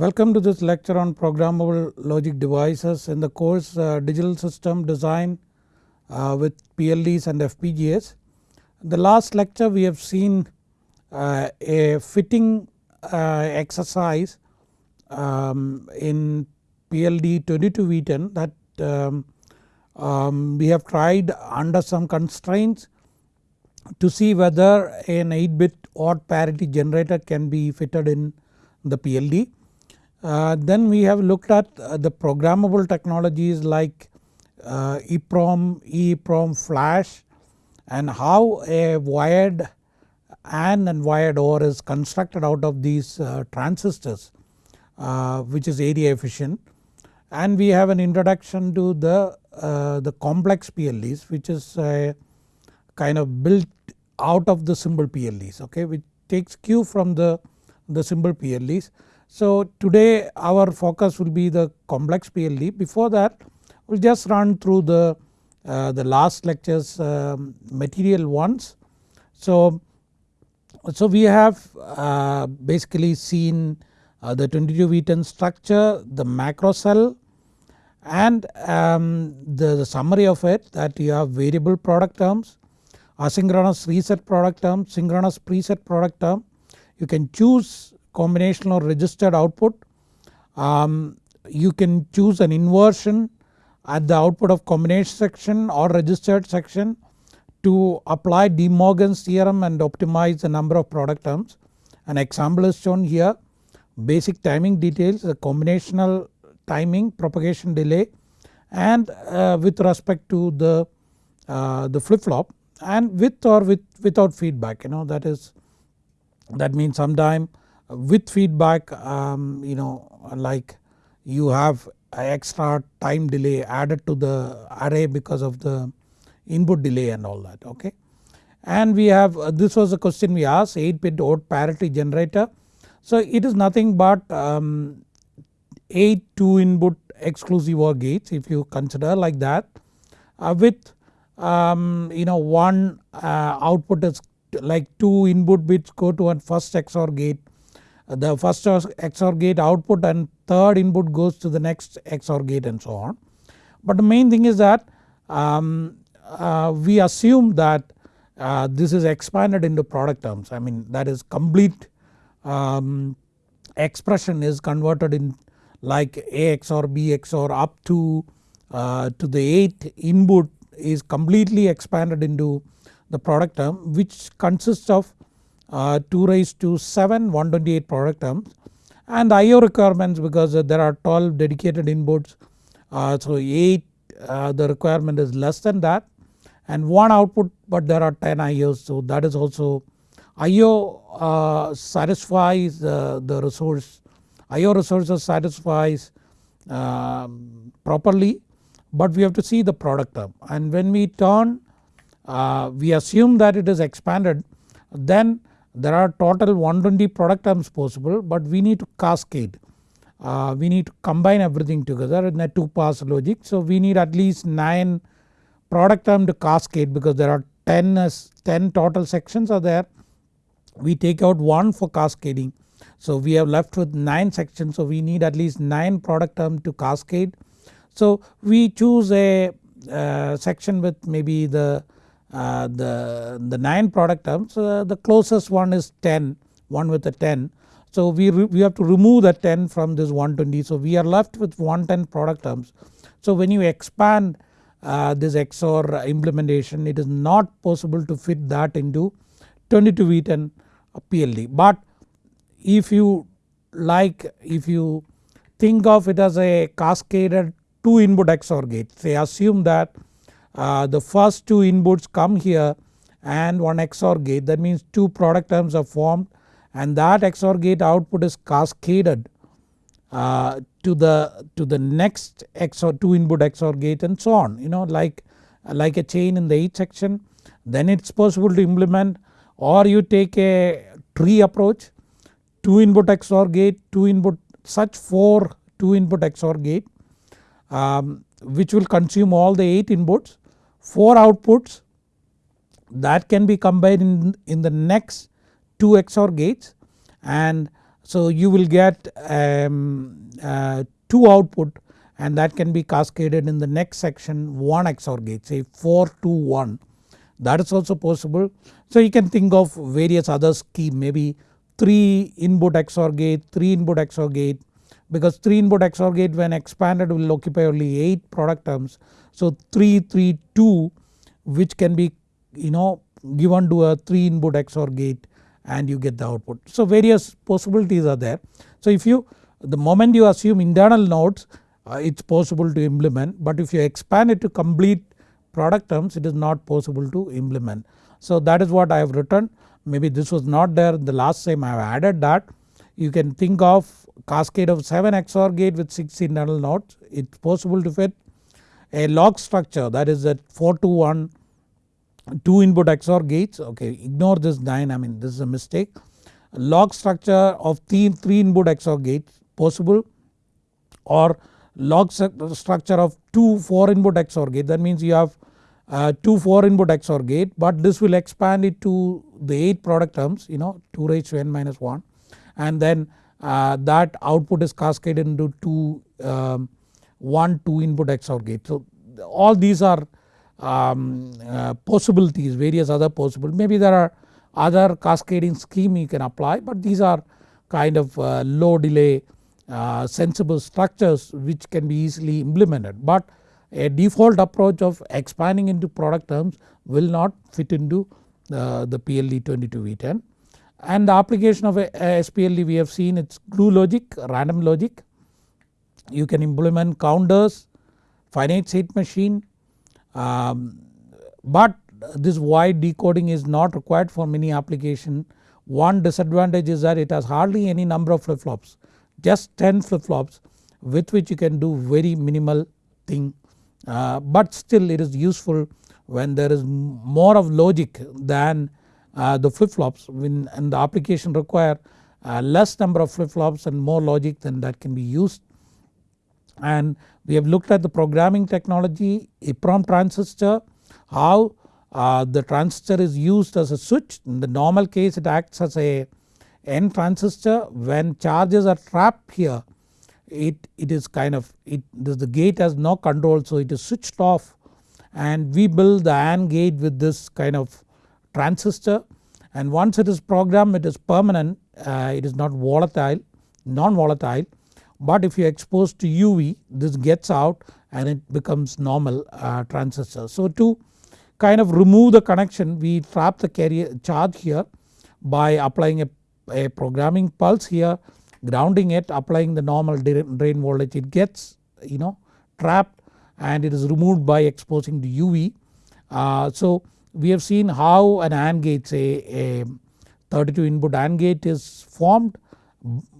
Welcome to this lecture on programmable logic devices in the course uh, digital system design uh, with PLDs and FPGAs. The last lecture we have seen uh, a fitting uh, exercise um, in PLD 22V10 that um, um, we have tried under some constraints to see whether an 8 bit odd parity generator can be fitted in the PLD. Uh, then we have looked at uh, the programmable technologies like uh, EPROM, EEPROM flash and how a wired AND and wired OR is constructed out of these uh, transistors uh, which is area efficient. And we have an introduction to the, uh, the complex PLDs which is a kind of built out of the simple PLDs okay which takes cue from the, the simple PLDs. So today our focus will be the complex PLD before that we will just run through the, uh, the last lectures um, material once. So, so we have uh, basically seen uh, the 22V10 structure, the macro cell and um, the, the, summary of it that you have variable product terms, asynchronous reset product term, synchronous preset product term. You can choose combinational or registered output. Um, you can choose an inversion at the output of combination section or registered section to apply De Morgan's theorem and optimize the number of product terms. An example is shown here basic timing details the combinational timing propagation delay and uh, with respect to the, uh, the flip flop and with or with without feedback you know that is that means sometime with feedback um, you know like you have extra time delay added to the array because of the input delay and all that okay. And we have uh, this was a question we asked 8 bit odd parity generator. So it is nothing but um, 8 2 input exclusive OR gates if you consider like that uh, with um, you know one uh, output is like 2 input bits go to one first XOR gate the first XOR gate output and third input goes to the next XOR gate and so on. But the main thing is that um, uh, we assume that uh, this is expanded into product terms I mean that is complete um, expression is converted in like A XOR B XOR up to, uh, to the 8th input is completely expanded into the product term which consists of uh, 2 raised to 7 128 product terms. And IO requirements because there are 12 dedicated inputs uh, so 8 uh, the requirement is less than that and 1 output but there are 10 IOs so that is also IO uh, satisfies uh, the resource IO resources satisfies um, properly but we have to see the product term. And when we turn uh, we assume that it is expanded then there are total 120 product terms possible but we need to cascade. Uh, we need to combine everything together in a 2 pass logic. So we need at least 9 product term to cascade because there are 10, 10 total sections are there. We take out 1 for cascading. So we have left with 9 sections so we need at least 9 product term to cascade. So we choose a uh, section with maybe the uh, the, the 9 product terms uh, the closest one is 10 one with a 10. So we, we have to remove the 10 from this 120 so we are left with 110 product terms. So when you expand uh, this XOR implementation it is not possible to fit that into 22V10 PLD but if you like if you think of it as a cascaded 2 input XOR gate say assume that uh, the first two inputs come here and one XOR gate. That means two product terms are formed and that XOR gate output is cascaded uh, to the to the next XOR 2 input XOR gate and so on you know like, like a chain in the 8 section. Then it is possible to implement or you take a tree approach 2 input XOR gate 2 input such 4 2 input XOR gate um, which will consume all the 8 inputs 4 outputs that can be combined in, in the next 2 XOR gates and So you will get um, uh, 2 output and that can be cascaded in the next section 1 XOR gate say 4 to 1 that is also possible. So you can think of various other scheme maybe 3 input XOR gate, 3 input XOR gate because 3 input XOR gate when expanded will occupy only 8 product terms. So 3 3 2 which can be you know given to a 3 input XOR gate and you get the output. So various possibilities are there. So if you the moment you assume internal nodes uh, it is possible to implement but if you expand it to complete product terms it is not possible to implement. So that is what I have written maybe this was not there the last time I have added that. You can think of cascade of 7 XOR gate with 6 internal nodes it is possible to fit a log structure that is that 4 to 1 2 input XOR gates. Okay ignore this 9 I mean this is a mistake. Log structure of 3, 3 input XOR gates possible or log structure of 2 4 input XOR gate. That means you have uh, 2 4 input XOR gate but this will expand it to the 8 product terms you know 2 raised to n minus 1 and then that output is cascaded into 2 um, 1 2 input XOR gate. So all these are um, uh, possibilities various other possible maybe there are other cascading scheme you can apply but these are kind of uh, low delay uh, sensible structures which can be easily implemented. But a default approach of expanding into product terms will not fit into uh, the PLD 22V10 and the application of a, a SPLD we have seen its glue logic random logic. You can implement counters finite state machine. Um, but this wide decoding is not required for many application. One disadvantage is that it has hardly any number of flip flops just 10 flip flops with which you can do very minimal thing. Uh, but still it is useful when there is more of logic than uh, the flip flops when and the application require uh, less number of flip flops and more logic than that can be used. And we have looked at the programming technology EPROM transistor how uh, the transistor is used as a switch. In the normal case it acts as a N transistor. When charges are trapped here it, it is kind of it the gate has no control so it is switched off. And we build the AND gate with this kind of transistor and once it is programmed it is permanent uh, it is not volatile non volatile but if you expose to UV this gets out and it becomes normal uh, transistor. So to kind of remove the connection we trap the carrier charge here by applying a, a programming pulse here grounding it applying the normal drain voltage it gets you know trapped and it is removed by exposing the UV. Uh, so we have seen how an AND gate say a 32 input AND gate is formed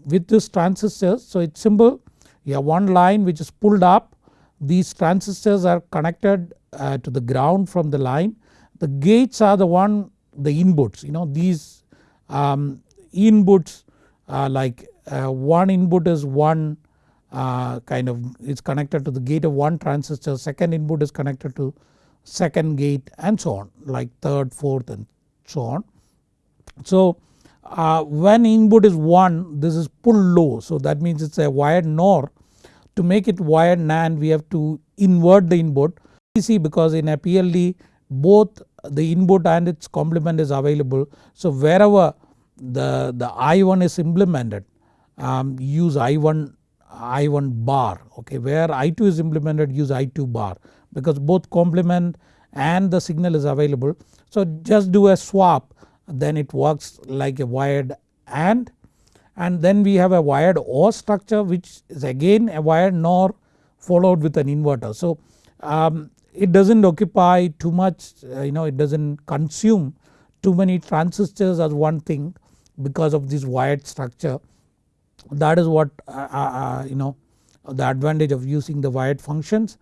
with this transistors. So it's simple you have one line which is pulled up these transistors are connected uh, to the ground from the line. The gates are the one the inputs you know these um, inputs uh, like uh, one input is one uh, kind of is connected to the gate of one transistor second input is connected to second gate and so on like third fourth and so on. So uh, when input is 1 this is pull low so that means it is a wired NOR. To make it wired NAND we have to invert the input You see because in a PLD both the input and its complement is available. So wherever the, the I1 is implemented um, use I1 I1 bar okay where I2 is implemented use I2 bar because both complement and the signal is available. So just do a swap then it works like a wired AND and then we have a wired OR structure which is again a wired NOR followed with an inverter. So um, it does not occupy too much uh, you know it does not consume too many transistors as one thing because of this wired structure that is what uh, uh, uh you know the advantage of using the wired functions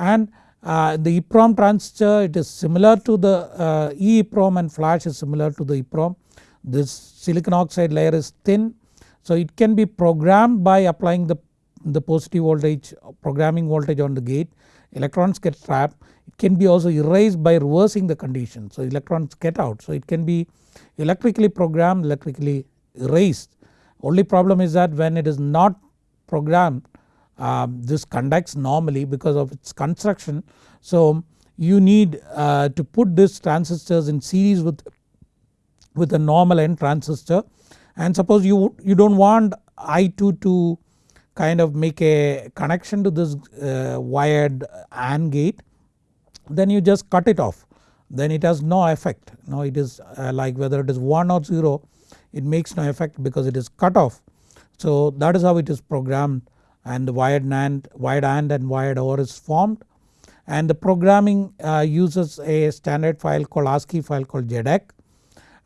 and uh, the EEPROM transistor it is similar to the uh, EEPROM and flash is similar to the EEPROM. This silicon oxide layer is thin so it can be programmed by applying the, the positive voltage programming voltage on the gate. Electrons get trapped. It can be also erased by reversing the condition so electrons get out. So it can be electrically programmed electrically erased. Only problem is that when it is not programmed um, this conducts normally because of its construction. So you need uh, to put these transistors in series with, with a normal N transistor and suppose you, you do not want I2 to kind of make a connection to this uh, wired AND gate then you just cut it off then it has no effect now it is uh, like whether it is 1 or 0 it makes no effect because it is cut off. So that is how it is programmed and the wired NAND, wired AND and wired OR is formed. And the programming uh, uses a standard file called ASCII file called JEDEC.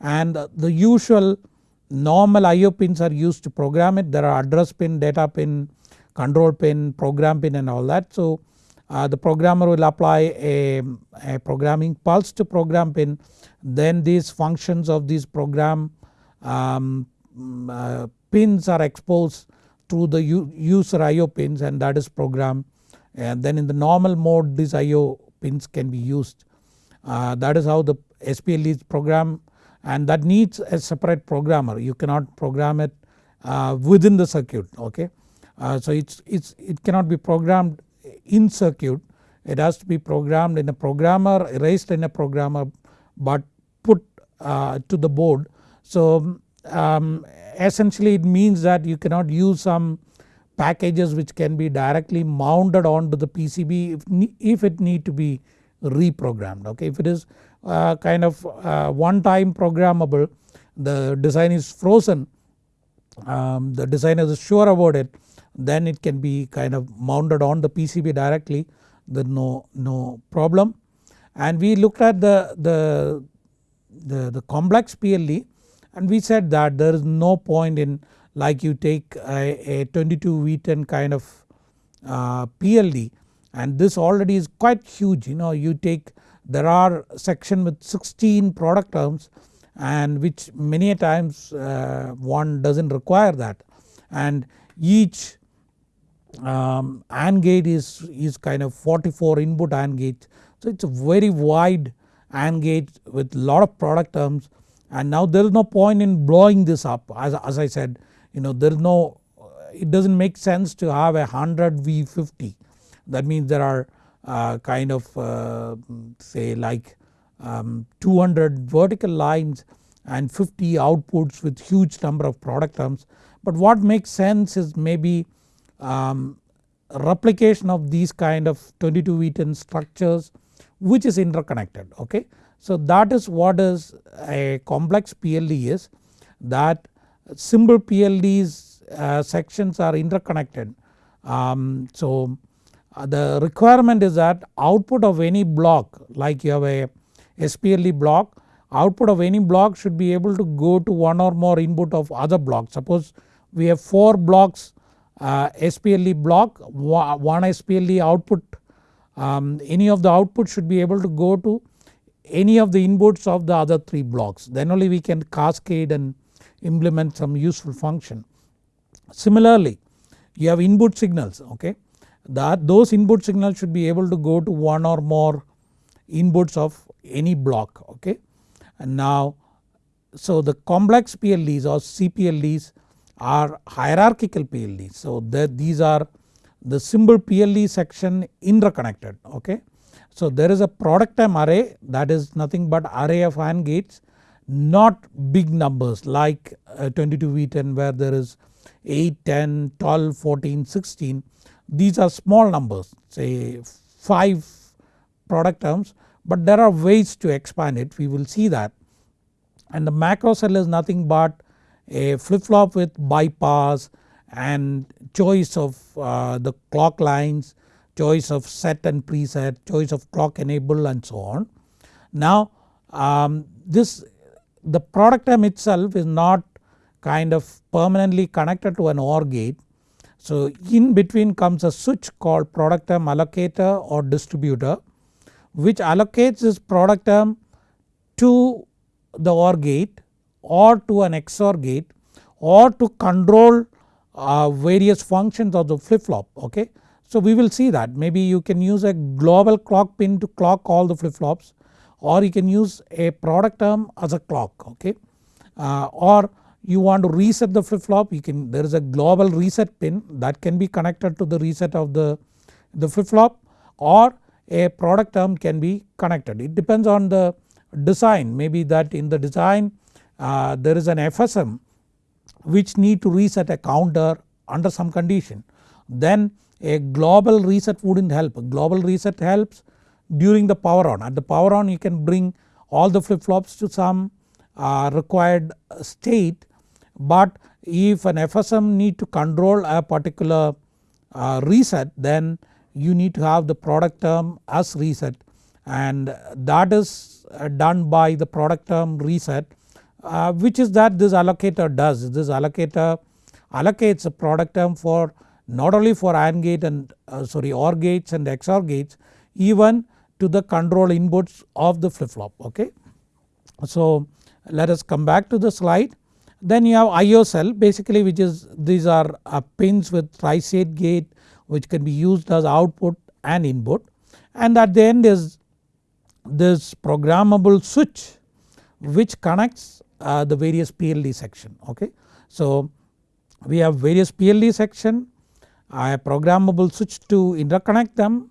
And the usual normal IO pins are used to program it. There are address pin, data pin, control pin, program pin and all that. So uh, the programmer will apply a, a, programming pulse to program pin. Then these functions of these program um, uh, pins are exposed through the user IO pins and that is programmed and then in the normal mode these IO pins can be used. Uh, that is how the SPL is programmed and that needs a separate programmer you cannot program it uh, within the circuit okay. Uh, so it's, it's, it cannot be programmed in circuit it has to be programmed in a programmer erased in a programmer but put uh, to the board. So um, essentially it means that you cannot use some packages which can be directly mounted onto the PCB if, if it need to be reprogrammed okay. If it is uh, kind of uh, one time programmable the design is frozen um, the designer is sure about it then it can be kind of mounted on the PCB directly there no, no problem. And we looked at the, the, the, the complex PLD and we said that there is no point in like you take a, a 22 V10 kind of uh, PLD and this already is quite huge you know you take there are section with 16 product terms and which many a times uh, one does not require that. And each um, AND gate is, is kind of 44 input AND gate. So it is a very wide AND gate with lot of product terms and now there is no point in blowing this up as, as I said you know there is no it does not make sense to have a 100 V50 that means there are uh, kind of uh, say like um, 200 vertical lines and 50 outputs with huge number of product terms. But what makes sense is maybe um, replication of these kind of 22 V10 structures which is interconnected okay. So that is what is a complex PLD is that simple PLDs uh, sections are interconnected. Um, so uh, the requirement is that output of any block like you have a SPLD block output of any block should be able to go to one or more input of other blocks. Suppose we have 4 blocks uh, SPLD block one SPLD output um, any of the output should be able to go to any of the inputs of the other 3 blocks then only we can cascade and implement some useful function. Similarly you have input signals okay that those input signals should be able to go to one or more inputs of any block okay. And now so the complex PLDs or CPLDs are hierarchical PLDs. So that these are the simple PLD section interconnected okay. So there is a product term array that is nothing but array of AND gates not big numbers like 22 V10 where there is 8, 10, 12, 14, 16 these are small numbers say 5 product terms but there are ways to expand it. We will see that. And the macro cell is nothing but a flip flop with bypass and choice of uh, the clock lines, choice of set and preset, choice of clock enable and so on. Now um, this the product term itself is not kind of permanently connected to an OR gate. So in between comes a switch called product term allocator or distributor which allocates this product term to the OR gate or to an XOR gate or to control uh, various functions of the flip flop okay. So we will see that. Maybe you can use a global clock pin to clock all the flip flops or you can use a product term as a clock okay? Uh, or you want to reset the flip flop you can there is a global reset pin that can be connected to the reset of the, the flip flop or a product term can be connected. It depends on the design. Maybe that in the design uh, there is an FSM which need to reset a counter under some condition. Then a global reset wouldn't help. Global reset helps during the power on at the power on you can bring all the flip flops to some uh, required state but if an FSM need to control a particular uh, reset then you need to have the product term as reset and that is uh, done by the product term reset uh, which is that this allocator does. This allocator allocates a product term for not only for AND gate and uh, sorry OR gates and XOR gates even to the control inputs of the flip flop okay. So let us come back to the slide then you have IO cell basically which is these are uh, pins with tri-state gate which can be used as output and input and at the end is this programmable switch which connects uh, the various PLD section okay. So we have various PLD section a programmable switch to interconnect them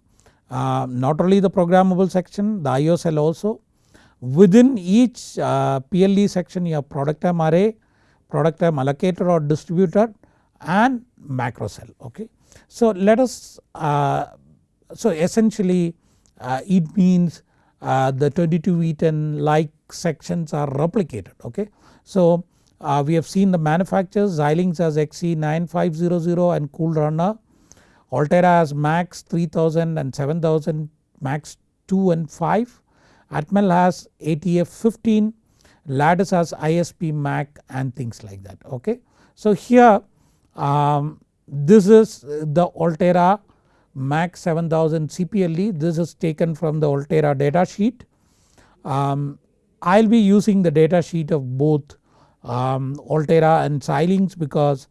uh, not only the programmable section the IO cell also. Within each uh, PLD section you have product term array, product term allocator or distributor and macro cell okay. So let us uh, so essentially uh, it means uh, the 22 V10 like sections are replicated okay. So uh, we have seen the manufacturers Xilinx as XC9500 and Coolrunner, Altera as Max 3000 and 7000 Max 2 and 5, Atmel has ATF 15, Lattice has ispMACH and things like that okay. So here um, this is the Altera MAX 7000 CPLD this is taken from the Altera data sheet. Um, I will be using the data sheet of both um, Altera and Xilinx because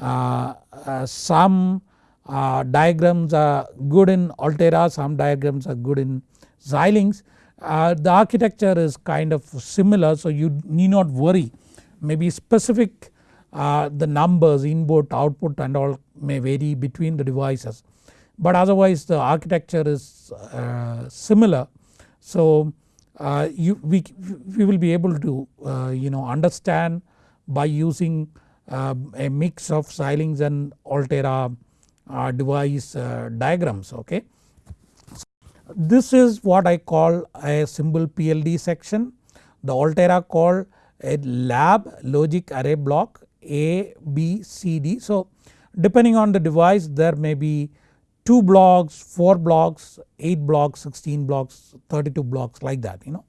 uh, uh, some uh, diagrams are good in Altera some diagrams are good in Xilinx. Uh, the architecture is kind of similar so you need not worry maybe specific uh, the numbers input output and all may vary between the devices but otherwise the architecture is uh, similar. So uh, you, we, we will be able to uh, you know understand by using uh, a mix of Xilinx and Altera uh, device uh, diagrams okay. This is what I call a simple PLD section the Altera called a lab logic array block A, B, C, D. So depending on the device there may be 2 blocks, 4 blocks, 8 blocks, 16 blocks, 32 blocks like that you know.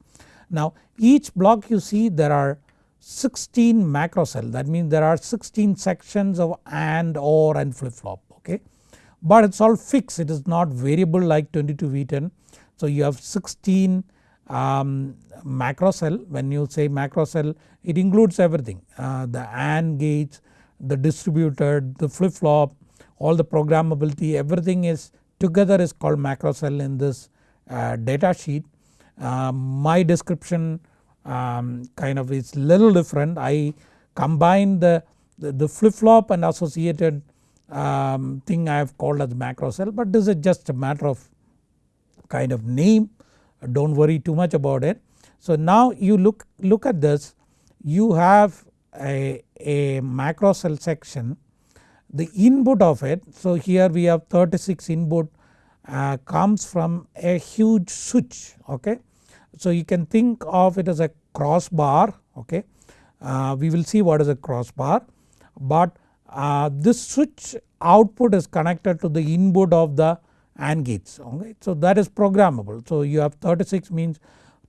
Now each block you see there are 16 macro cell that means there are 16 sections of AND OR and flip flop okay. But it is all fixed it is not variable like 22 V10. So you have 16 um, macro cell when you say macro cell it includes everything uh, the AND gates, the distributor, the flip flop, all the programmability everything is together is called macro cell in this uh, data sheet. Uh, my description um, kind of is little different I combine the, the, the flip flop and associated um, thing I have called as macro cell but this is just a matter of kind of name do not worry too much about it. So now you look, look at this you have a, a macro cell section the input of it so here we have 36 input uh, comes from a huge switch okay. So you can think of it as a crossbar okay uh, we will see what is a crossbar but uh, this switch output is connected to the input of the AND gates okay. So that is programmable so you have 36 means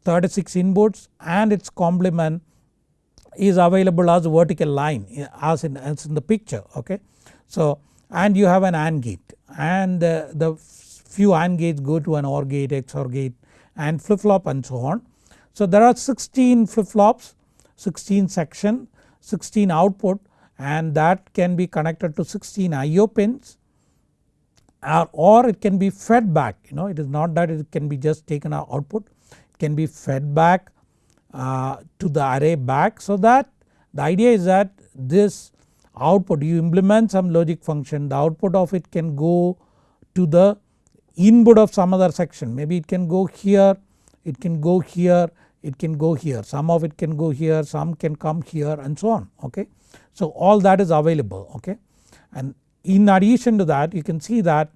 36 inputs and its complement is available as vertical line as in, as in the picture okay. So and you have an AND gate. And uh, the few AND gates go to an OR gate, XOR gate and flip flop and so on. So there are 16 flip flops, 16 section, 16 output and that can be connected to 16 IO pins or, or it can be fed back. You know it is not that it can be just taken out output. It can be fed back uh, to the array back so that The idea is that this output you implement some logic function the output of it can go to the input of some other section. Maybe it can go here it can go here it can go here. Some of it can go here some can come here and so on okay. So all that is available okay? And in addition to that you can see that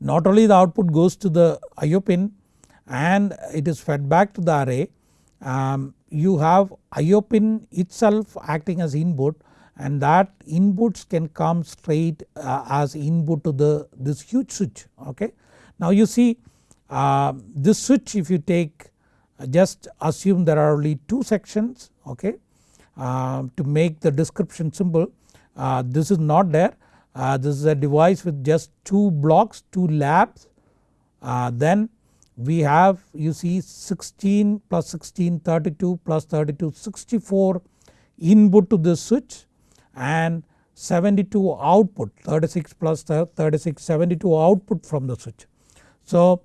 not only the output goes to the IO pin and it is fed back to the array um, you have IO pin itself acting as input and that inputs can come straight uh, as input to the this huge switch okay. Now you see uh, this switch if you take uh, just assume there are only two sections okay? Uh, to make the description simple uh, this is not there. Uh, this is a device with just 2 blocks 2 labs. Then we have you see 16 plus 16 32 plus 32 64 input to this switch and 72 output 36 plus 36 72 output from the switch. So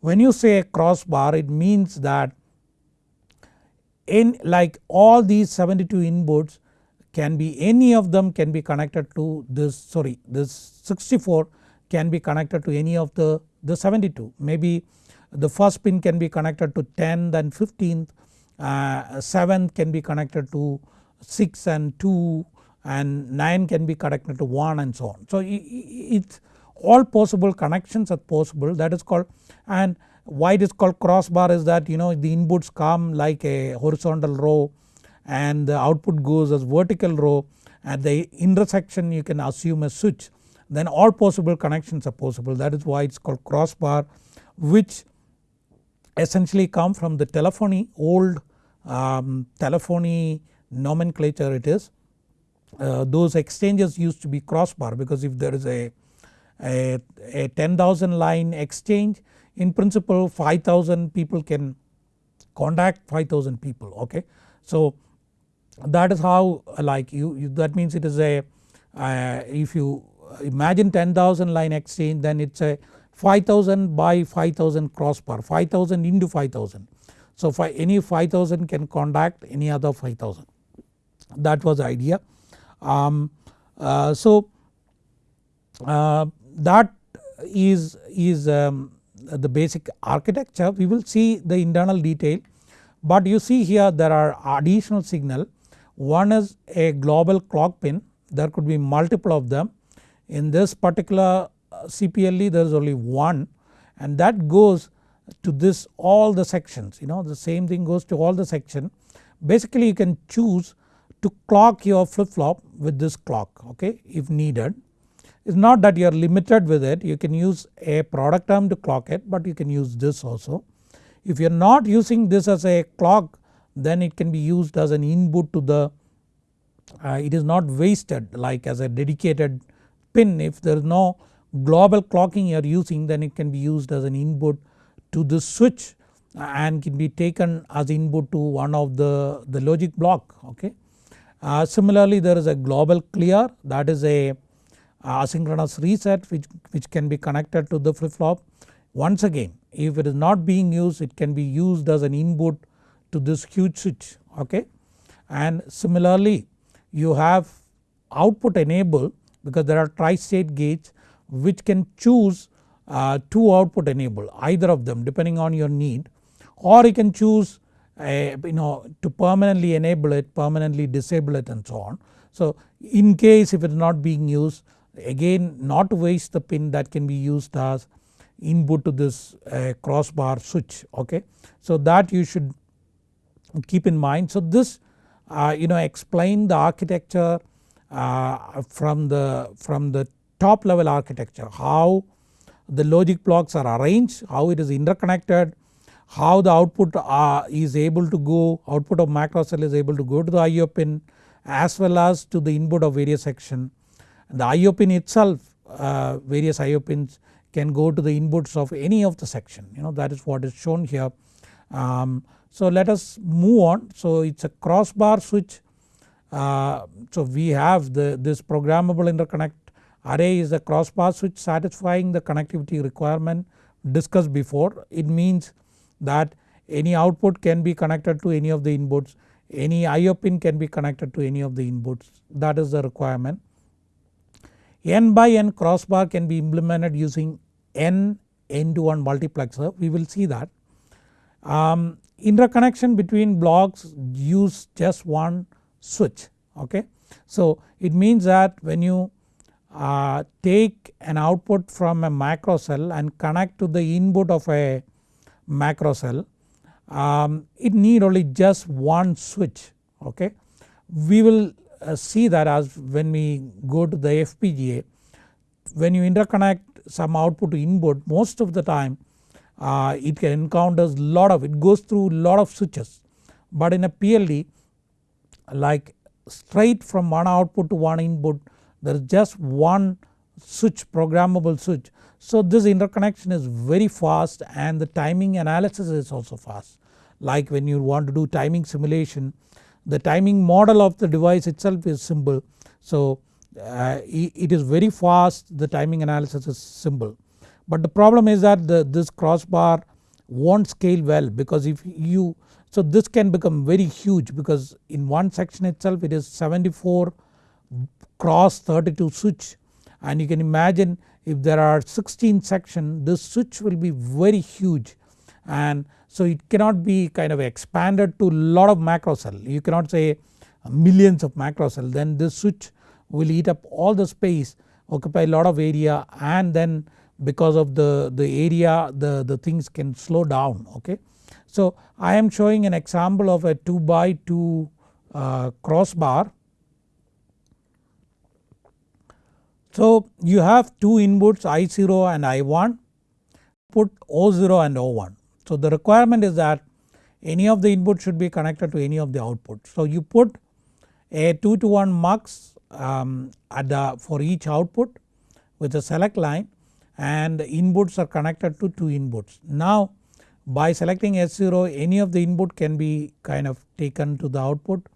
when you say crossbar it means that in like all these 72 inputs can be any of them can be connected to this sorry this 64 can be connected to any of the, the 72 maybe the first pin can be connected to 10 then 15th uh, 7th can be connected to 6 and 2 and 9 can be connected to 1 and so on. So it's all possible connections are possible that is called and why it is called crossbar is that you know the inputs come like a horizontal row and the output goes as vertical row at the intersection you can assume a switch then all possible connections are possible that is why it is called crossbar which essentially come from the telephony old um, telephony nomenclature it is. Uh, those exchanges used to be crossbar because if there is a, a, a 10,000 line exchange in principle 5000 people can contact 5000 people okay. So that is how like you, you that means it is a uh, if you imagine 10,000 line exchange then it is a 5000 by 5000 crossbar 5000 into 5000. So any 5000 can contact any other 5000 that was the idea. Um, uh, so uh, that is, is um, the basic architecture. We will see the internal detail but you see here there are additional signal. One is a global clock pin. There could be multiple of them. In this particular uh, CPLD there is only one and that goes to this all the sections. You know the same thing goes to all the section. Basically you can choose to clock your flip flop with this clock okay if needed it is not that you are limited with it you can use a product term to clock it but you can use this also. If you are not using this as a clock then it can be used as an input to the uh, it is not wasted like as a dedicated pin if there is no global clocking you are using then it can be used as an input to the switch and can be taken as input to one of the, the logic block okay. Uh, similarly there is a global clear that is a asynchronous reset which, which can be connected to the flip flop. Once again if it is not being used it can be used as an input to this huge switch okay. And similarly you have output enable because there are tri-state gates which can choose uh, two output enable either of them depending on your need or you can choose you know to permanently enable it permanently disable it and so on. So in case if it is not being used again not waste the pin that can be used as input to this uh, crossbar switch okay. So that you should keep in mind. So this uh, you know explain the architecture uh, from the from the top level architecture how the logic blocks are arranged how it is interconnected how the output uh, is able to go output of macro cell is able to go to the IO pin as well as to the input of various section. The IO pin itself uh, various IO pins can go to the inputs of any of the section you know that is what is shown here. Um, so let us move on. So it is a crossbar switch. Uh, so we have the this programmable interconnect. Array is a crossbar switch satisfying the connectivity requirement discussed before. It means that any output can be connected to any of the inputs any IO pin can be connected to any of the inputs that is the requirement. N by N crossbar can be implemented using N N to 1 multiplexer we will see that. Um, interconnection between blocks use just one switch okay. So it means that when you uh, take an output from a macro cell and connect to the input of a macro cell um, it need only just one switch okay. We will uh, see that as when we go to the FPGA when you interconnect some output to input most of the time uh, it encounters lot of it goes through lot of switches but in a PLD like straight from one output to one input there is just one switch programmable switch. So this interconnection is very fast and the timing analysis is also fast. Like when you want to do timing simulation the timing model of the device itself is simple. So uh, it is very fast the timing analysis is simple. But the problem is that the, this crossbar won't scale well because if you so this can become very huge because in one section itself it is 74 cross 32 switch. And you can imagine if there are 16 section this switch will be very huge and so it cannot be kind of expanded to lot of macro cell you cannot say millions of macro cell then this switch will eat up all the space occupy a lot of area and then because of the, the area the, the things can slow down okay. So I am showing an example of a 2 by 2 uh, crossbar. So you have two inputs I0 and I1 put O0 and O1. So the requirement is that any of the inputs should be connected to any of the outputs. So you put a 2 to 1 mux um, at the for each output with a select line and inputs are connected to 2 inputs. Now by selecting S0 any of the input can be kind of taken to the output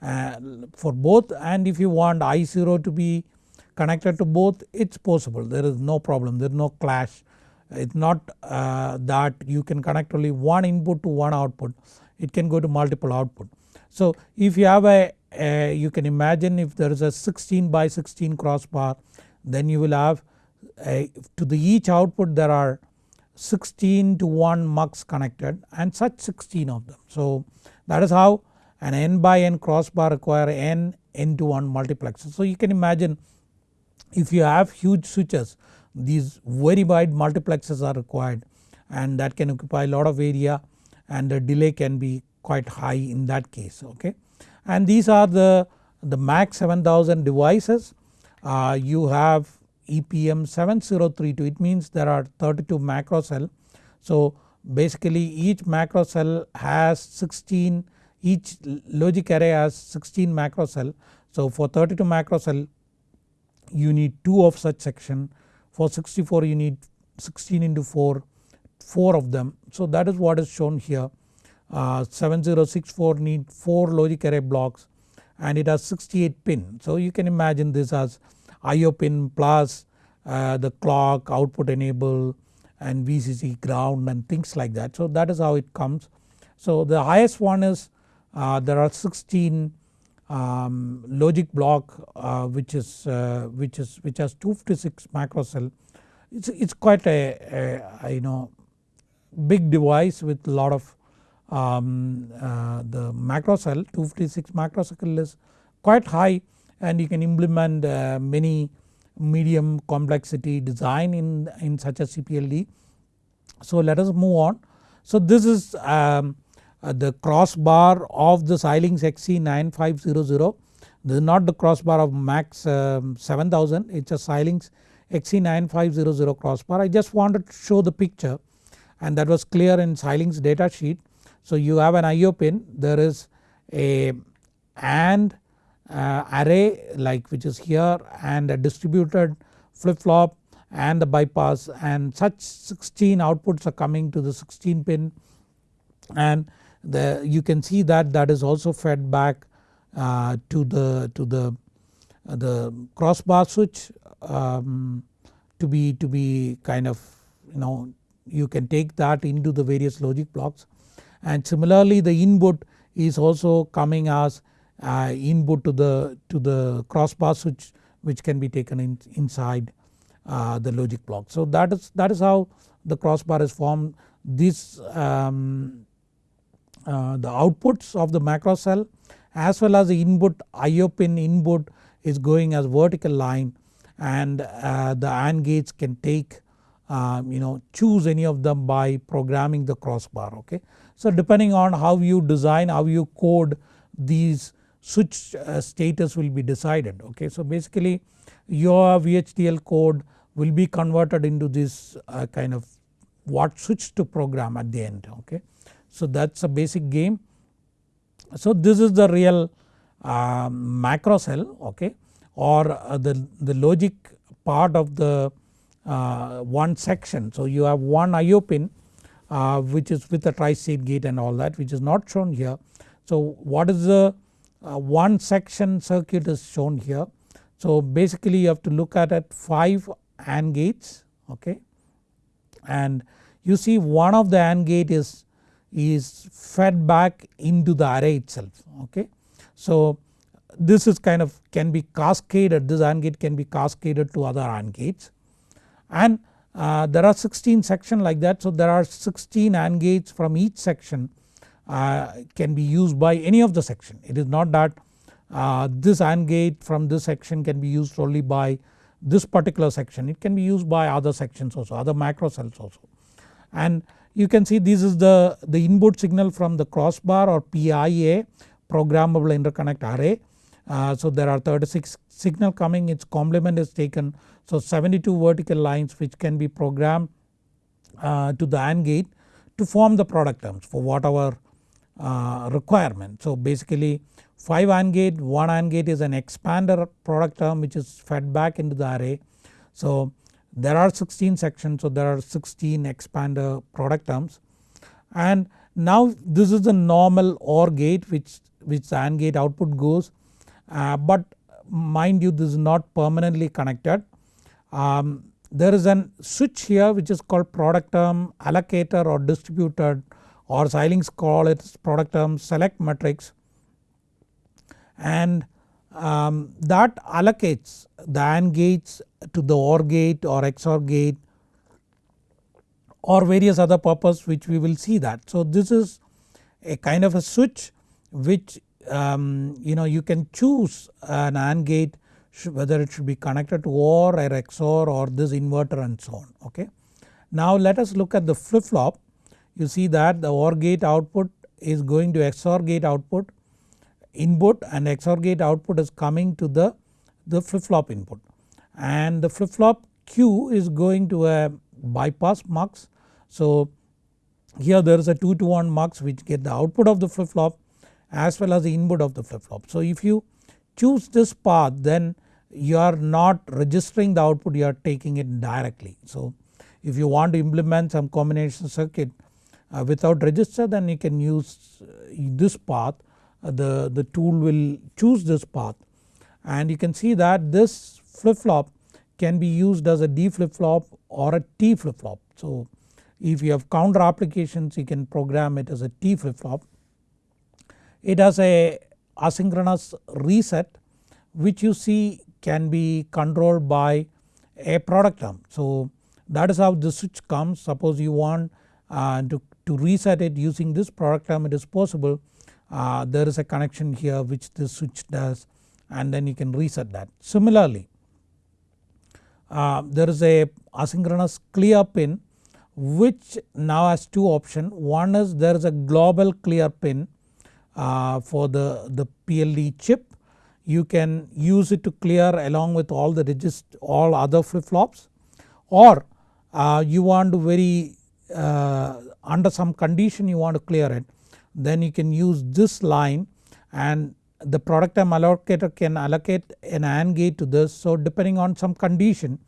uh, for both and if you want I0 to be connected to both it is possible there is no problem there is no clash it is not uh, that you can connect only one input to one output it can go to multiple output. So if you have a, a you can imagine if there is a 16 by 16 crossbar then you will have a, to the each output there are 16 to 1 mux connected and such 16 of them. So that is how an n by n crossbar require n n to 1 multiplexer. So you can imagine if you have huge switches these very wide multiplexers are required and that can occupy a lot of area and the delay can be quite high in that case okay. And these are the, the MAX 7000 devices uh, you have EPM 7032 it means there are 32 macro cell. So basically each macro cell has 16 each logic array has 16 macro cell. So for 32 macro cell you need 2 of such section for 64 you need 16 into 4 4 of them. So that is what is shown here uh, 7064 need 4 logic array blocks and it has 68 pin. So you can imagine this as IO pin plus uh, the clock output enable and VCC ground and things like that. So that is how it comes. So the highest one is uh, there are 16 um, logic block uh, which is uh, which is which has 256 macro cell. It's, it's quite a, a, a you know big device with a lot of um, uh, the macro cell 256 macro cell is quite high and you can implement uh, many medium complexity design in, in such a CPLD. So let us move on. So this is um, the crossbar of the Xilinx XC9500 this is not the crossbar of MAX um, 7000 it is a Xilinx XC9500 crossbar. I just wanted to show the picture and that was clear in Xilinx data sheet. So you have an IO pin there is a AND uh, array like which is here and a distributed flip flop and the bypass and such 16 outputs are coming to the 16 pin and the you can see that that is also fed back uh, to the to the uh, the crossbar switch um, to be to be kind of you know you can take that into the various logic blocks and similarly the input is also coming as uh, input to the to the crossbar switch which can be taken in, inside uh, the logic block. So that is that is how the crossbar is formed. This um, uh, the outputs of the macro cell as well as the input IO pin input is going as vertical line and uh, the AND gates can take um, you know choose any of them by programming the crossbar okay. So depending on how you design how you code these switch uh, status will be decided okay. So basically your VHDL code will be converted into this uh, kind of what switch to program at the end okay. So that is a basic game. So this is the real uh, macro cell okay or uh, the, the logic part of the uh, one section. So you have one IO pin uh, which is with a tri-state gate and all that which is not shown here. So what is the uh, one section circuit is shown here. So basically you have to look at it 5 AND gates okay and you see one of the AND gate is, is fed back into the array itself okay. So this is kind of can be cascaded this AND gate can be cascaded to other AND gates. And uh, there are 16 section like that so there are 16 AND gates from each section uh, can be used by any of the section. It is not that uh, this AND gate from this section can be used only by this particular section. It can be used by other sections also other macro cells also. And you can see this is the, the input signal from the crossbar or PIA programmable interconnect array uh, so there are 36 signal coming its complement is taken so 72 vertical lines which can be programmed uh, to the AND gate to form the product terms for whatever uh, requirement. So basically 5 AND gate 1 AND gate is an expander product term which is fed back into the array. So there are 16 sections so there are 16 expander product terms. And now this is the normal OR gate which, which the AND gate output goes. Uh, but mind you this is not permanently connected. Um, there is an switch here which is called product term allocator or distributed or Xilinx call it product term select matrix. And um, that allocates the AND gates to the OR gate or XOR gate or various other purpose which we will see that. So this is a kind of a switch which um, you know you can choose an AND gate whether it should be connected to OR or XOR or this inverter and so on okay. Now let us look at the flip flop you see that the OR gate output is going to XOR gate output input and XOR gate output is coming to the, the flip flop input and the flip flop Q is going to a bypass mux. So here there is a 2 to 1 mux which get the output of the flip flop as well as the input of the flip flop. So if you choose this path then you are not registering the output you are taking it directly. So if you want to implement some combination circuit uh, without register then you can use uh, this path uh, the, the tool will choose this path and you can see that this flip flop can be used as a D flip flop or a T flip flop. So if you have counter applications you can program it as a T flip flop it has a asynchronous reset which you see can be controlled by a product term. So that is how the switch comes suppose you want uh, to, to reset it using this product term it is possible uh, there is a connection here which the switch does and then you can reset that. Similarly uh, there is a asynchronous clear pin which now has two options. One is there is a global clear pin uh, for the, the PLD chip. You can use it to clear along with all the register all other flip flops or uh, you want to very uh, under some condition you want to clear it then you can use this line and the product term allocator can allocate an AND gate to this so depending on some condition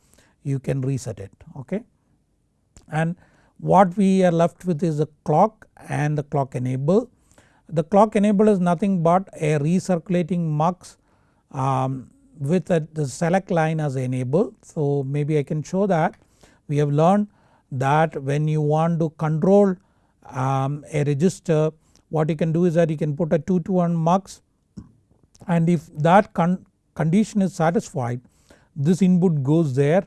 you can reset it okay. And what we are left with is a clock and the clock enable the clock enable is nothing but a recirculating mux um, with a, the select line as enable. So maybe I can show that we have learned that when you want to control um, a register what you can do is that you can put a 2 to 1 mux and if that con condition is satisfied this input goes there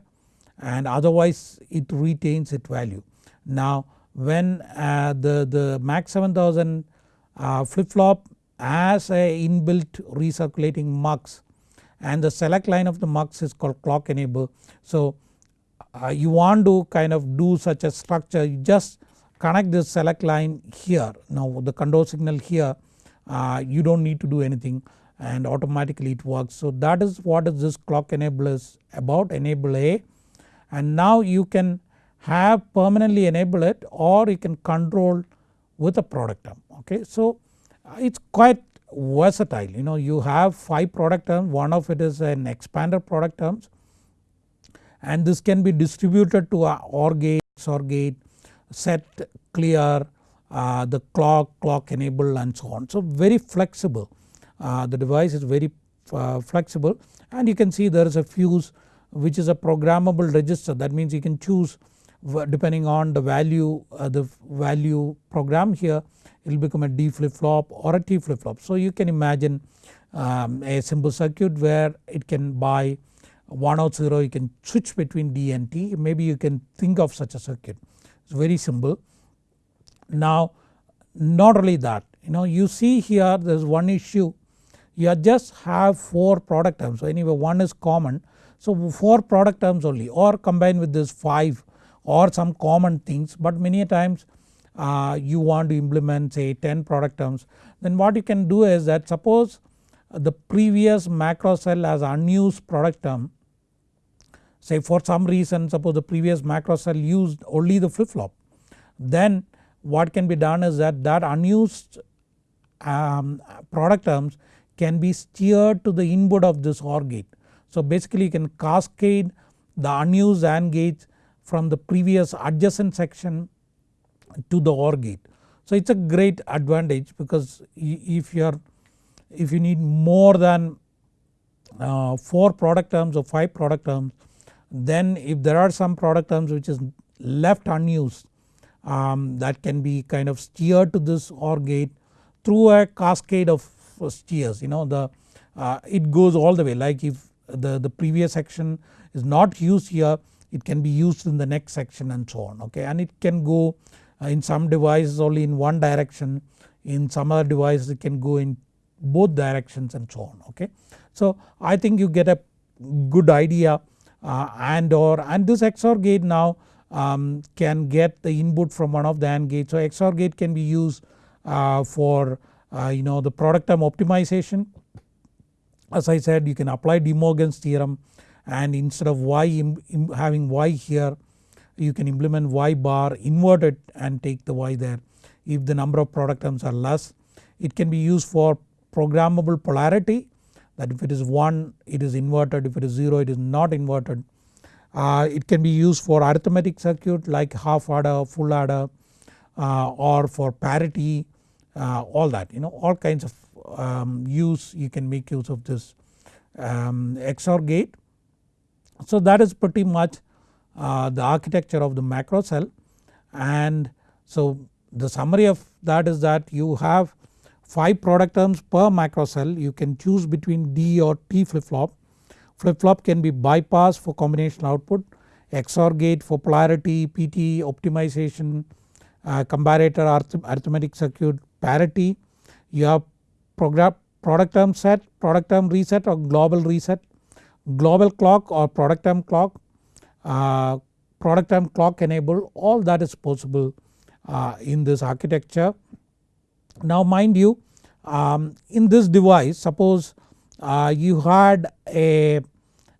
and otherwise it retains its value. Now when uh, the, the MAX 7000 uh, flip flop has a inbuilt recirculating mux and the select line of the mux is called clock enable. So uh, you want to kind of do such a structure you just connect this select line here now the control signal here uh, you don't need to do anything and automatically it works. So that is what is this clock enable is about enable A and now you can have permanently enable it or you can control with a product term okay. So it is quite versatile you know you have 5 product terms one of it is an expander product terms and this can be distributed to OR gate, XOR gate, set, clear, uh, the clock, clock enable and so on. So very flexible the device is very uh, flexible and you can see there is a fuse which is a programmable register that means you can choose depending on the value uh, the value program here it will become a D flip flop or a T flip flop. So you can imagine um, a simple circuit where it can buy 1 out 0 you can switch between D and T maybe you can think of such a circuit it is very simple. Now not only that you know you see here there is one issue you just have 4 product terms. So anyway one is common. So 4 product terms only or combine with this 5 or some common things but many times uh, you want to implement say 10 product terms. Then what you can do is that suppose the previous macro cell has unused product term. Say for some reason suppose the previous macro cell used only the flip flop then what can be done is that that unused um, product terms can be steered to the input of this OR gate. So basically you can cascade the unused AND gates from the previous adjacent section to the OR gate. So it is a great advantage because if you are if you need more than uh, 4 product terms or 5 product terms then if there are some product terms which is left unused um, that can be kind of steered to this OR gate through a cascade of steers you know the uh, it goes all the way like if the, the previous section is not used here it can be used in the next section and so on okay and it can go uh, in some devices only in one direction in some other devices it can go in both directions and so on okay. So I think you get a good idea uh, and or and this XOR gate now um, can get the input from one of the AND gates. So XOR gate can be used uh, for uh, you know the product term optimization. As I said you can apply De Morgan's theorem and instead of y having y here you can implement y bar invert it and take the y there if the number of product terms are less. It can be used for programmable polarity that if it is 1 it is inverted if it is 0 it is not inverted. Uh, it can be used for arithmetic circuit like half adder, full adder uh, or for parity uh, all that you know all kinds of um, use you can make use of this um, XOR gate. So that is pretty much uh, the architecture of the macro cell and so the summary of that is that you have 5 product terms per macro cell you can choose between D or T flip flop. Flip flop can be bypass for combination output, XOR gate for polarity, PT optimization, uh, comparator arithmetic circuit, parity, you have product term set, product term reset or global reset, global clock or product term clock, uh, product term clock enable all that is possible uh, in this architecture. Now mind you um, in this device suppose uh, you had a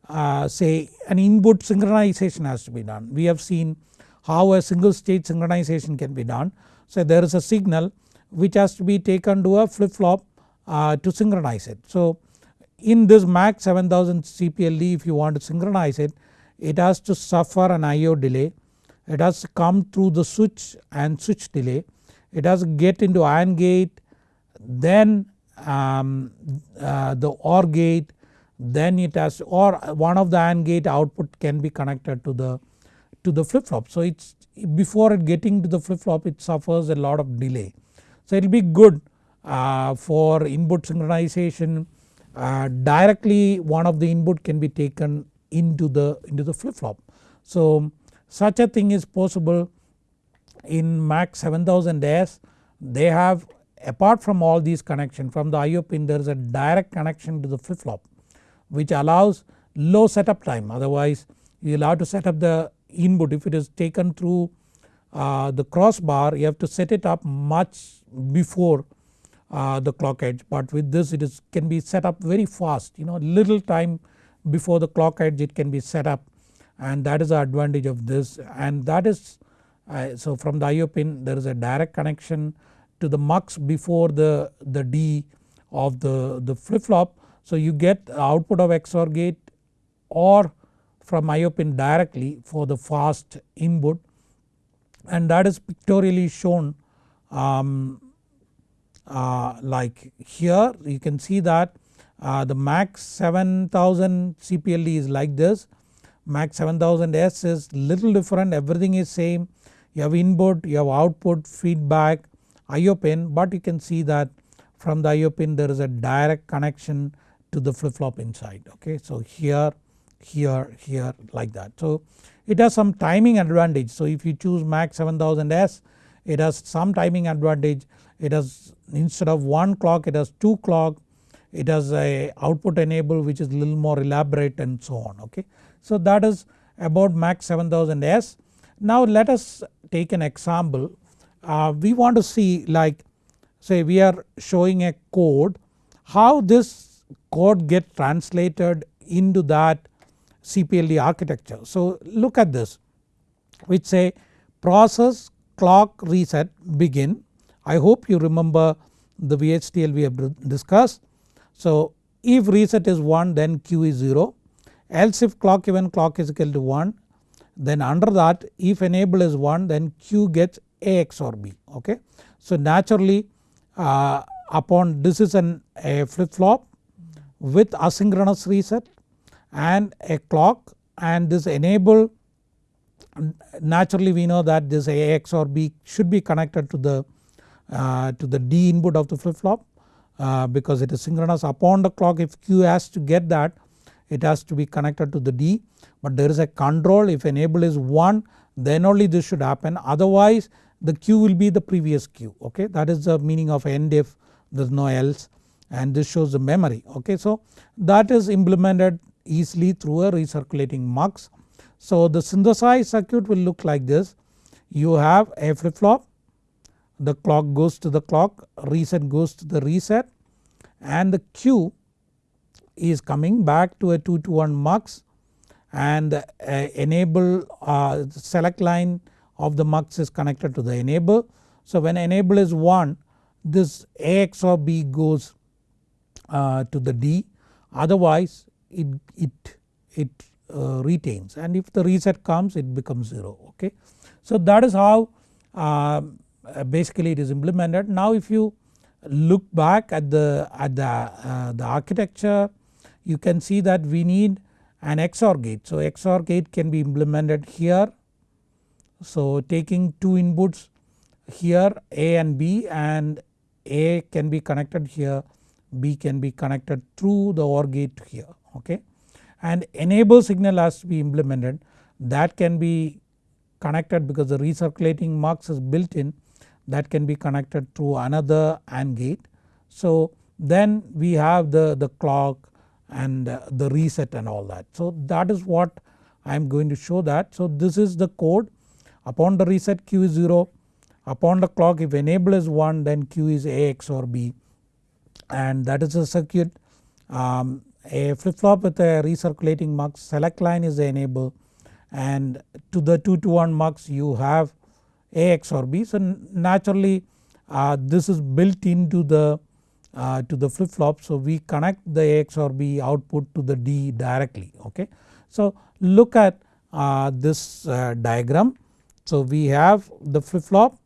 uh, say an input synchronization has to be done. We have seen how a single state synchronization can be done. So there is a signal which has to be taken to a flip flop uh, to synchronize it. So in this MAX 7000 CPLD if you want to synchronize it it has to suffer an IO delay, it has to come through the switch and switch delay, it has to get into AND gate then um, uh, the OR gate then it has or one of the AND gate output can be connected to the to the flip flop. So it's before it getting to the flip flop it suffers a lot of delay. So it will be good uh, for input synchronization uh, directly one of the input can be taken into the into the flip flop. So such a thing is possible in MAX 7000S they have apart from all these connection from the IO pin there is a direct connection to the flip flop which allows low setup time. Otherwise you will have to set up the input. If it is taken through uh, the crossbar you have to set it up much before uh, the clock edge but with this it is can be set up very fast you know little time before the clock edge it can be set up and that is the advantage of this and that is uh, so from the IO pin there is a direct connection to the mux before the, the D of the, the flip flop. So you get output of XOR gate or from IO pin directly for the fast input and that is pictorially shown um, uh, like here you can see that uh, the max 7000 CPLD is like this. Max 7000S is little different. Everything is same. You have input you have output feedback IO pin. But you can see that from the IO pin there is a direct connection to the flip flop inside. Okay. So here, here, here like that. So it has some timing advantage. So if you choose max 7000S it has some timing advantage it has instead of one clock it has two clock it has a output enable which is little more elaborate and so on okay. So that is about max 7000S. Now let us take an example uh, we want to see like say we are showing a code how this code get translated into that CPLD architecture. So look at this which say process clock reset begin I hope you remember the VHDL we have discussed. So if reset is 1 then Q is 0 else if clock even clock is equal to 1 then under that if enable is 1 then Q gets a XOR B okay. So naturally uh, upon this is an a flip flop with asynchronous reset and a clock and this enable naturally we know that this A XOR B should be connected to the uh, to the D input of the flip flop uh, because it is synchronous upon the clock. If Q has to get that it has to be connected to the D. But there is a control. If enable is 1 then only this should happen. Otherwise the Q will be the previous Q. Okay? That is the meaning of end if there is no else. And this shows the memory. Okay. So that is implemented easily through a recirculating mux. So the synthesized circuit will look like this. You have a flip flop the clock goes to the clock. Reset goes to the reset. And the Q is coming back to a 2 to 1 mux and uh, enable uh, select line of the mux is connected to the enable. So when enable is 1 this A XOR B goes uh, to the D. Otherwise it, it, it uh, retains and if the reset comes it becomes 0 okay. So that is how uh, basically it is implemented. Now if you look back at the, at the, uh, the architecture you can see that we need an XOR gate. So XOR gate can be implemented here so taking two inputs here A and B and A can be connected here B can be connected through the OR gate here okay. And enable signal has to be implemented that can be connected because the recirculating mux is built in that can be connected through another AND gate. So then we have the, the clock and the reset and all that. So that is what I am going to show that. So this is the code upon the reset Q is 0 upon the clock if enable is 1 then Q is A XOR B and that is a circuit um, a flip flop with a recirculating mux select line is the enable and to the 2 to 1 mux you have A XOR B. So naturally uh, this is built into the uh, to the flip flop so we connect the A XOR B output to the D directly okay. So look at uh, this uh, diagram so we have the flip flop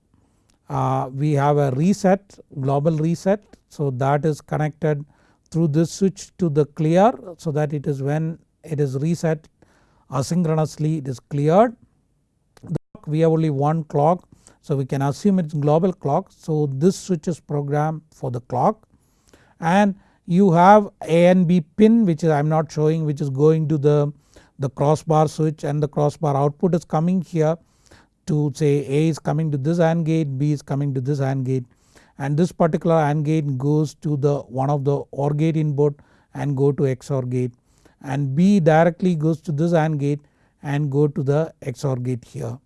uh, we have a reset global reset so that is connected through this switch to the clear so that it is when it is reset asynchronously it is cleared. We have only one clock So we can assume it's global clock. So this switch is programmed for the clock. And you have A and B pin which I am not showing which is going to the, the crossbar switch and the crossbar output is coming here to say A is coming to this AND gate B is coming to this AND gate and this particular AND gate goes to the one of the OR gate input and go to XOR gate and B directly goes to this AND gate and go to the XOR gate here.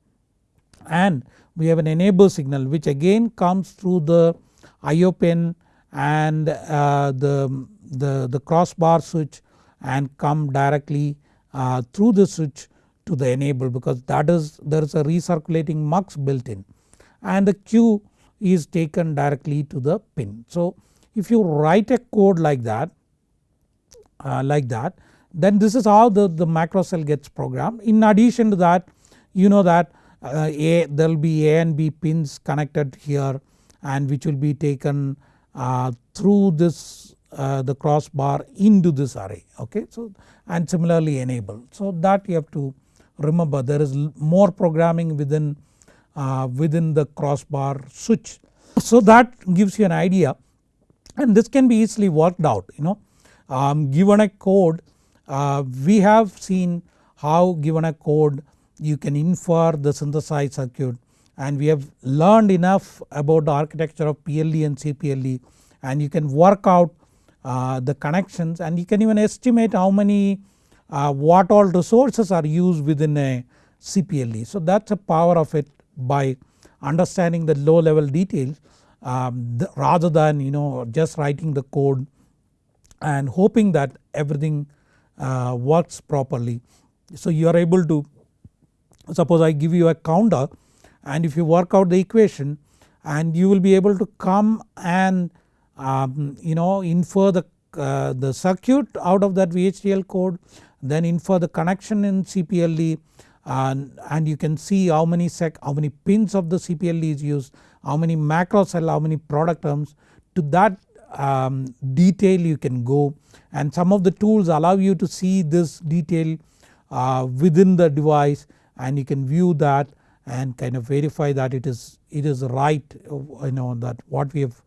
And we have an enable signal which again comes through the IO pin and uh, the, the, the crossbar switch and come directly uh, through the switch to the enable because that is there is a recirculating mux built in and the Q is taken directly to the pin. So if you write a code like that uh, like that then this is how the, the macro cell gets programmed. In addition to that you know that uh, A there will be A and B pins connected here and which will be taken uh, through this uh, the crossbar into this array okay. So and similarly enable. So that you have to remember there is more programming within, uh, within the crossbar switch. So that gives you an idea and this can be easily worked out you know um, given a code uh, we have seen how given a code you can infer the synthesized circuit and we have learned enough about the architecture of PLD and CPLD and you can work out uh, the connections and you can even estimate how many uh, what all resources are used within a CPLD. So that is the power of it by understanding the low level details um, the, rather than you know just writing the code and hoping that everything uh, works properly. So you are able to suppose I give you a counter and if you work out the equation and you will be able to come and um, you know infer the, uh, the circuit out of that VHDL code then infer the connection in CPLD and, and you can see how many sec how many pins of the CPLD is used how many macro cell how many product terms to that um, detail you can go and some of the tools allow you to see this detail uh, within the device and you can view that and kind of verify that it is it is right you know that what we have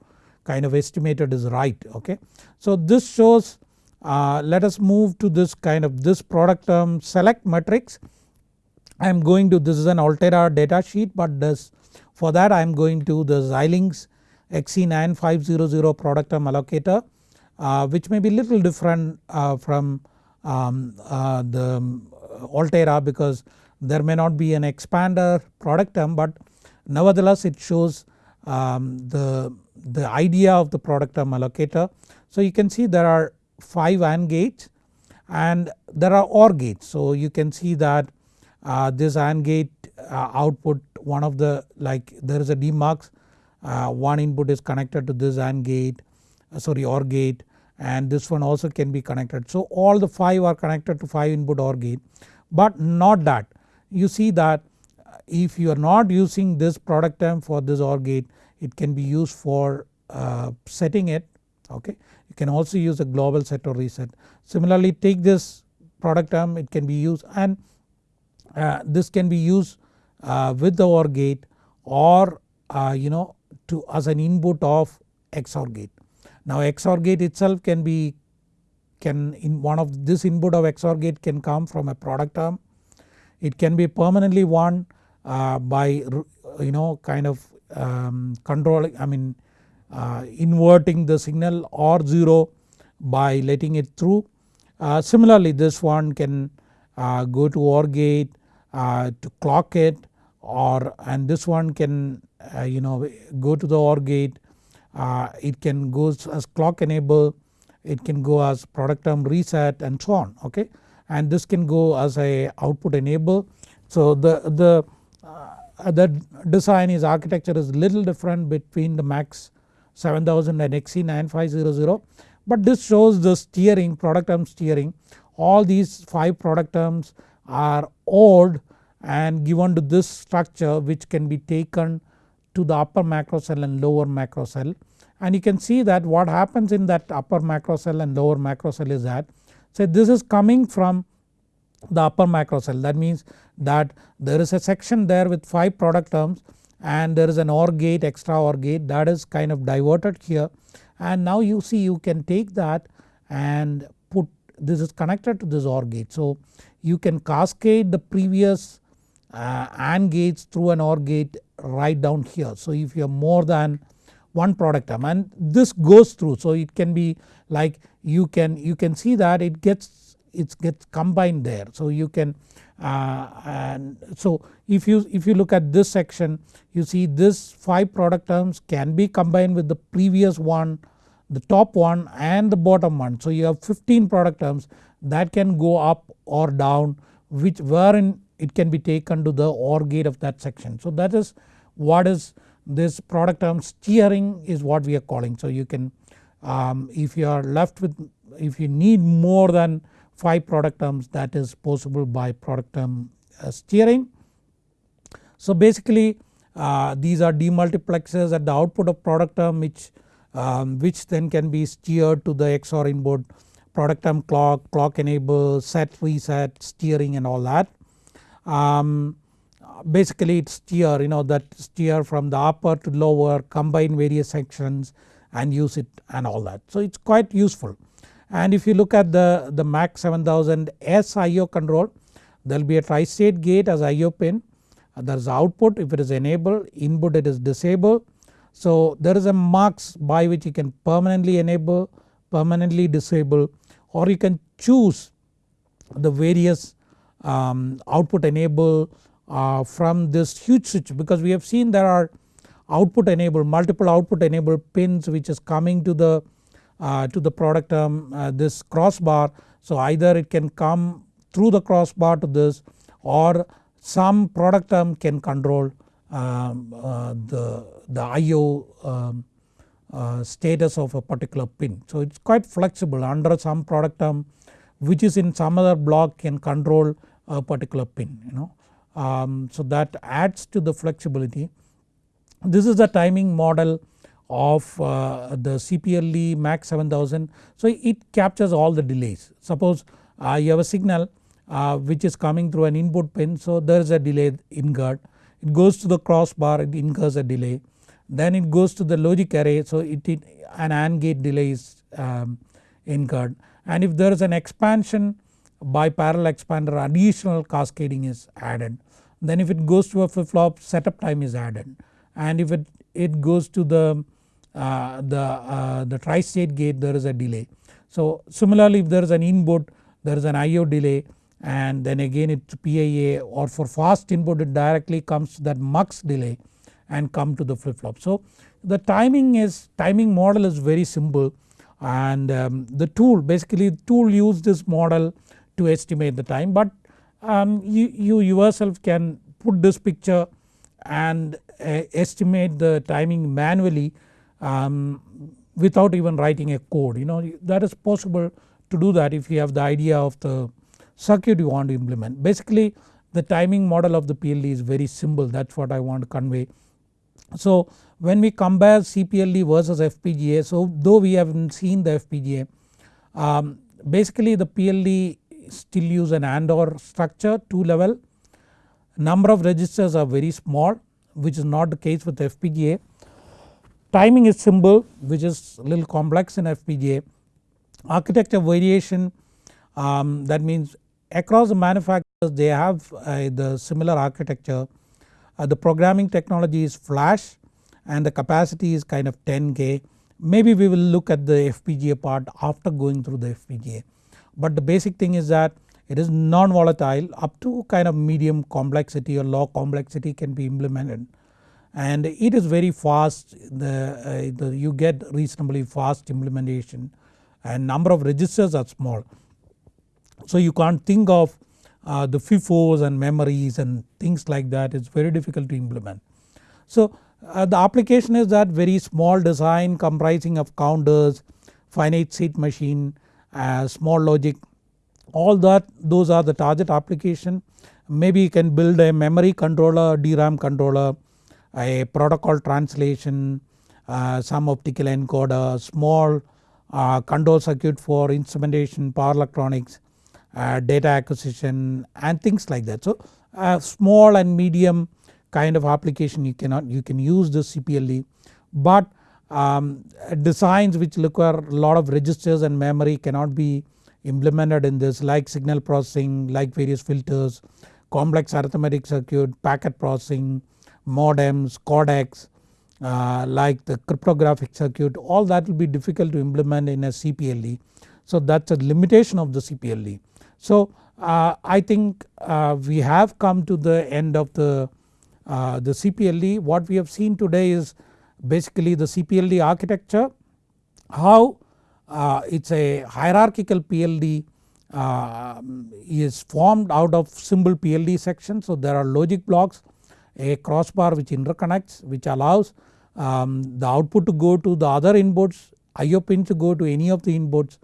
kind of estimated is right okay. So this shows uh, let us move to this kind of this product term select matrix. I am going to this is an Altera data sheet but this for that I am going to the Xilinx XC9500 product term allocator uh, which may be little different uh, from um, uh, the Altera because there may not be an expander product term but nevertheless it shows um, the, the idea of the product term allocator. So you can see there are 5 AND gates and there are OR gates. So you can see that this AND gate uh, output one of the like there is a demux uh, one input is connected to this AND gate uh, sorry OR gate and this one also can be connected. So all the 5 are connected to 5 input OR gate but not that you see that if you are not using this product term for this OR gate it can be used for uh, setting it okay. You can also use a global set or reset. Similarly take this product term it can be used and uh, this can be used uh, with the OR gate or uh, you know to as an input of XOR gate. Now XOR gate itself can be can in one of this input of XOR gate can come from a product term. It can be permanently won uh, by you know kind of um, controlling I mean uh, inverting the signal or 0 by letting it through. Uh, similarly this one can uh, go to OR gate uh, to clock it or and this one can uh, you know go to the OR gate. It can go as clock enable. It can go as product term reset and so on okay? And this can go as a output enable. So the, the, uh, the design is architecture is little different between the MAX 7000 and XC9500 but this shows the steering product term steering. All these 5 product terms are ORed and given to this structure which can be taken to the upper macro cell and lower macro cell and you can see that what happens in that upper macro cell and lower macro cell is that say this is coming from the upper macro cell that means that there is a section there with 5 product terms and there is an OR gate extra OR gate that is kind of diverted here. And now you see you can take that and put this is connected to this OR gate. So you can cascade the previous uh, AND gates through an OR gate right down here. So if you have more than one product term and this goes through so it can be like you can you can see that it gets it gets combined there. So you can uh, and so if you if you look at this section you see this 5 product terms can be combined with the previous one the top one and the bottom one. So you have 15 product terms that can go up or down which wherein it can be taken to the OR gate of that section. So that is what is this product term steering is what we are calling. So you can um, if you are left with if you need more than 5 product terms that is possible by product term uh, steering. So basically uh, these are demultiplexers at the output of product term which, um, which then can be steered to the XOR input product term clock, clock enable, set reset, steering and all that. Um, basically it steer you know that steer from the upper to lower combine various sections and use it and all that. So it is quite useful and if you look at the, the MAX 7000 S IO control there will be a tri-state gate as IO pin there is output if it is enabled input it is disabled. So there is a mux by which you can permanently enable permanently disable or you can choose the various um, output enable uh, from this huge switch because we have seen there are output enable multiple output enable pins which is coming to the uh, to the product term uh, this crossbar. So either it can come through the crossbar to this or some product term can control um, uh, the, the IO um, uh, status of a particular pin. So it is quite flexible under some product term which is in some other block can control a particular pin you know. Um, so that adds to the flexibility. This is the timing model of uh, the CPLD MAX 7000. So it captures all the delays. Suppose uh, you have a signal uh, which is coming through an input pin so there is a delay incurred. It goes to the crossbar it incurs a delay. Then it goes to the logic array so it, it an AND gate delay is um, incurred and if there is an expansion by parallel expander additional cascading is added. Then if it goes to a flip flop setup time is added and if it, it goes to the uh, the, uh, the tri-state gate there is a delay. So similarly if there is an input there is an IO delay and then again it's PIA or for fast input it directly comes to that mux delay and come to the flip flop. So the timing is timing model is very simple and um, the tool basically tool use this model to estimate the time but um, you, you yourself can put this picture and uh, estimate the timing manually um, without even writing a code you know that is possible to do that if you have the idea of the circuit you want to implement. Basically the timing model of the PLD is very simple that is what I want to convey. So when we compare CPLD versus FPGA so though we haven't seen the FPGA um, basically the PLD still use an AND OR structure 2 level number of registers are very small which is not the case with FPGA Timing is simple which is little complex in FPGA. Architecture variation um, that means across the manufacturers they have uh, the similar architecture. Uh, the programming technology is flash and the capacity is kind of 10k. Maybe we will look at the FPGA part after going through the FPGA. But the basic thing is that it is non-volatile up to kind of medium complexity or low complexity can be implemented and it is very fast the, uh, the you get reasonably fast implementation and number of registers are small. So you can't think of uh, the FIFOs and memories and things like that it's very difficult to implement. So uh, the application is that very small design comprising of counters, finite state machine, uh, small logic all that those are the target application. Maybe you can build a memory controller, DRAM controller a protocol translation, uh, some optical encoder, small uh, control circuit for instrumentation, power electronics, data acquisition and things like that. So small and medium kind of application you cannot you can use the CPLD but um, designs which require a lot of registers and memory cannot be implemented in this like signal processing like various filters complex arithmetic circuit packet processing modems codecs uh, like the cryptographic circuit all that will be difficult to implement in a CPLD. So that is a limitation of the CPLD. So uh, I think uh, we have come to the end of the, uh, the CPLD. What we have seen today is basically the CPLD architecture, how uh, it is a hierarchical PLD uh, is formed out of simple PLD sections. So there are logic blocks, a crossbar which interconnects which allows um, the output to go to the other inputs, IO pin to go to any of the inputs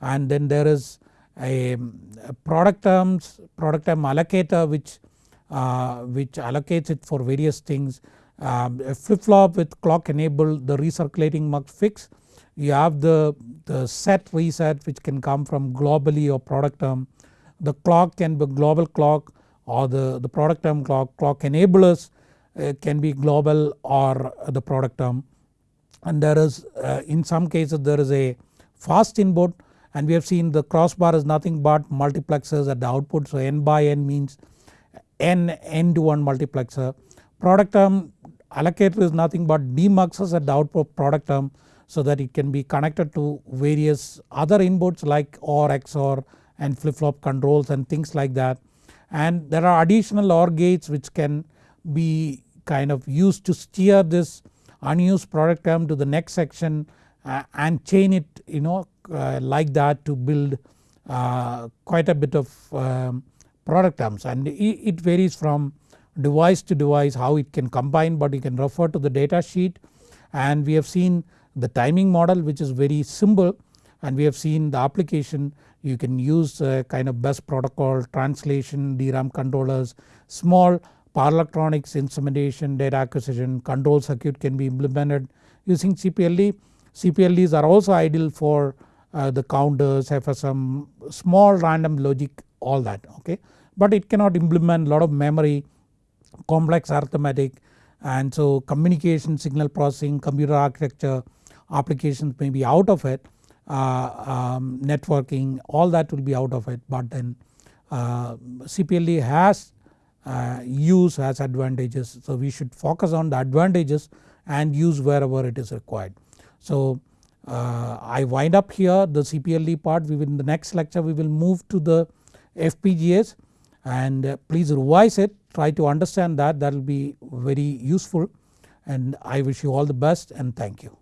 and then there is a, a product terms product term allocator which uh, which allocates it for various things. Um, a flip flop with clock enabled the recirculating mux fix. You have the, the set reset which can come from globally or product term. The clock can be global clock or the, the product term clock clock enablers uh, can be global or the product term. And there is uh, in some cases there is a fast input and we have seen the crossbar is nothing but multiplexers at the output so n by n means n n to 1 multiplexer. Product term allocator is nothing but demuxes at the output product term so that it can be connected to various other inputs like OR, XOR and flip flop controls and things like that. And there are additional OR gates which can be kind of used to steer this unused product term to the next section and chain it you know uh, like that to build uh, quite a bit of um, product terms. And it varies from device to device how it can combine but you can refer to the data sheet. And we have seen the timing model which is very simple. And we have seen the application. You can use kind of bus protocol translation DRAM controllers small power electronics instrumentation data acquisition control circuit can be implemented using CPLD. CPLDs are also ideal for uh, the counters FSM small random logic all that okay? But it cannot implement a lot of memory complex arithmetic and so communication signal processing computer architecture applications may be out of it uh, um, networking all that will be out of it. But then uh, CPLD has uh, use has advantages. So we should focus on the advantages and use wherever it is required. So uh, I wind up here the CPLD part. We will in the next lecture we will move to the FPGAs and uh, please revise it. Try to understand that. That will be very useful. And I wish you all the best and thank you.